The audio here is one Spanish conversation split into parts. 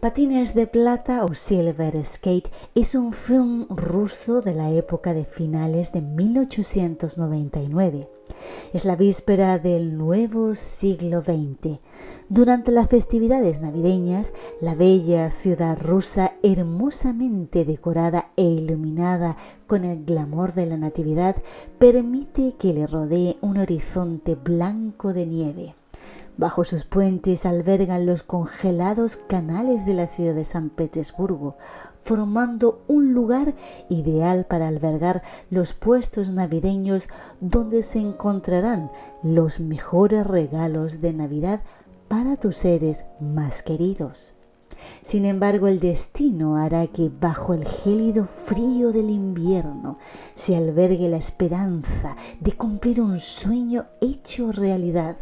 Patines de Plata o Silver Skate es un film ruso de la época de finales de 1899. Es la víspera del nuevo siglo XX. Durante las festividades navideñas, la bella ciudad rusa, hermosamente decorada e iluminada con el glamour de la Natividad, permite que le rodee un horizonte blanco de nieve. Bajo sus puentes albergan los congelados canales de la ciudad de San Petersburgo, formando un lugar ideal para albergar los puestos navideños donde se encontrarán los mejores regalos de Navidad para tus seres más queridos. Sin embargo, el destino hará que bajo el gélido frío del invierno se albergue la esperanza de cumplir un sueño hecho realidad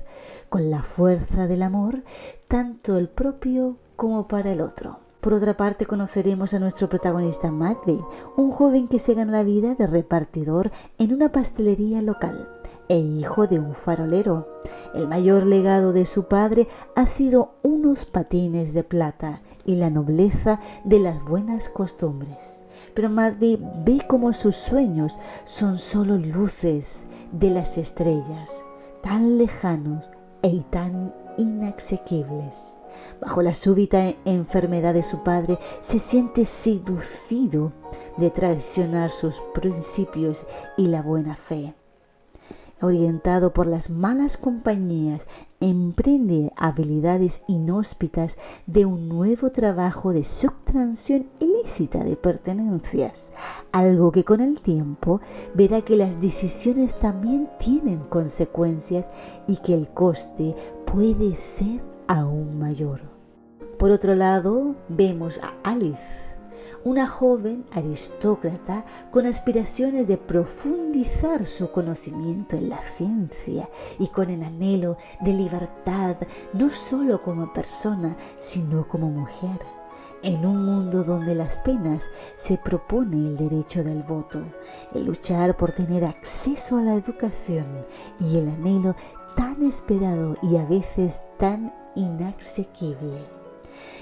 con la fuerza del amor, tanto el propio como para el otro. Por otra parte, conoceremos a nuestro protagonista Matvey, un joven que se gana la vida de repartidor en una pastelería local e hijo de un farolero. El mayor legado de su padre ha sido unos patines de plata y la nobleza de las buenas costumbres. Pero Matvey ve como sus sueños son solo luces de las estrellas, tan lejanos y tan inasequibles. Bajo la súbita enfermedad de su padre, se siente seducido de traicionar sus principios y la buena fe orientado por las malas compañías, emprende habilidades inhóspitas de un nuevo trabajo de subtracción ilícita de pertenencias, algo que con el tiempo verá que las decisiones también tienen consecuencias y que el coste puede ser aún mayor. Por otro lado, vemos a Alice, una joven aristócrata con aspiraciones de profundizar su conocimiento en la ciencia y con el anhelo de libertad no solo como persona, sino como mujer. En un mundo donde las penas se propone el derecho del voto, el luchar por tener acceso a la educación y el anhelo tan esperado y a veces tan inasequible.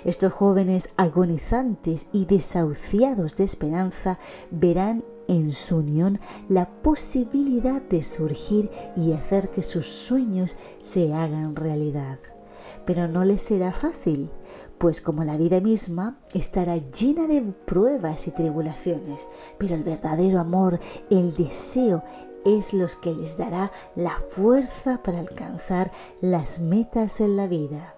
Estos jóvenes agonizantes y desahuciados de esperanza verán en su unión la posibilidad de surgir y hacer que sus sueños se hagan realidad. Pero no les será fácil, pues como la vida misma estará llena de pruebas y tribulaciones, pero el verdadero amor, el deseo, es los que les dará la fuerza para alcanzar las metas en la vida.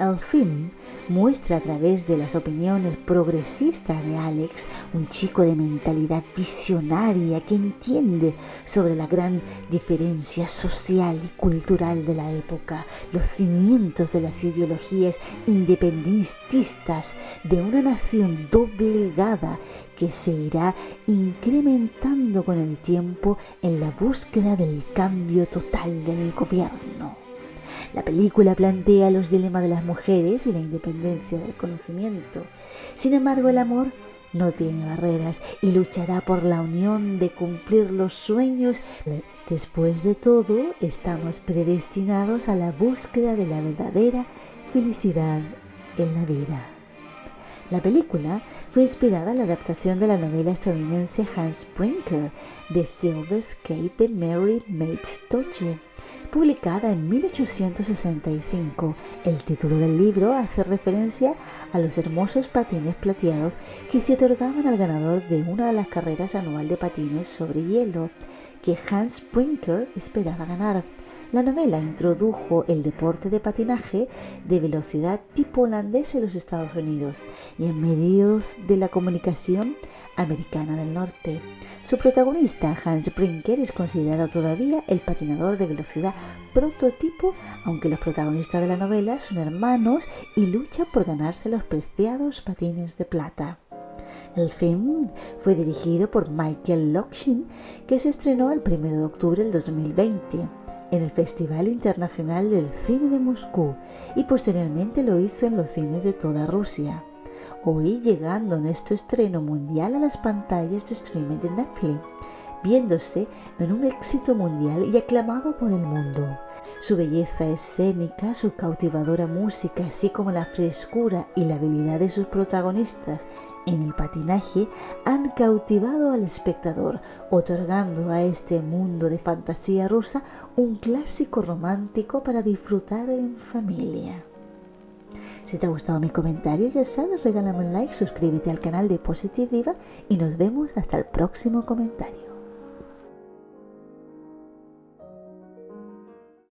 El film muestra a través de las opiniones progresistas de Alex, un chico de mentalidad visionaria que entiende sobre la gran diferencia social y cultural de la época, los cimientos de las ideologías independentistas de una nación doblegada que se irá incrementando con el tiempo en la búsqueda del cambio total del gobierno. La película plantea los dilemas de las mujeres y la independencia del conocimiento. Sin embargo, el amor no tiene barreras y luchará por la unión de cumplir los sueños. Después de todo, estamos predestinados a la búsqueda de la verdadera felicidad en la vida. La película fue inspirada en la adaptación de la novela estadounidense Hans Brinker de Silver Skate de Mary Mapes Toche publicada en 1865. El título del libro hace referencia a los hermosos patines plateados que se otorgaban al ganador de una de las carreras anual de patines sobre hielo que Hans Brinker esperaba ganar. La novela introdujo el deporte de patinaje de velocidad tipo holandés en los Estados Unidos y en medios de la comunicación americana del norte. Su protagonista, Hans Brinker, es considerado todavía el patinador de velocidad prototipo, aunque los protagonistas de la novela son hermanos y luchan por ganarse los preciados patines de plata. El film fue dirigido por Michael Lockshin, que se estrenó el 1 de octubre del 2020 en el Festival Internacional del Cine de Moscú y posteriormente lo hizo en los cines de toda Rusia. Hoy llegando nuestro estreno mundial a las pantallas de streaming de Netflix, viéndose en un éxito mundial y aclamado por el mundo. Su belleza escénica, su cautivadora música, así como la frescura y la habilidad de sus protagonistas en el patinaje han cautivado al espectador, otorgando a este mundo de fantasía rusa un clásico romántico para disfrutar en familia. Si te ha gustado mi comentario, ya sabes, regálame un like, suscríbete al canal de Positive Diva y nos vemos hasta el próximo comentario.